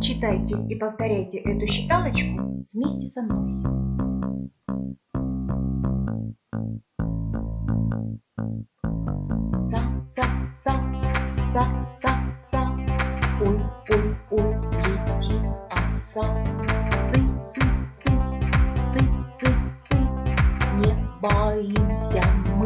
Читайте и повторяйте эту считалочку вместе со мной. Са, са, са, са, са, са. Ой, ой, ой, а са, Цы, цы, цы, цы, цы, цы. Не боимся мы.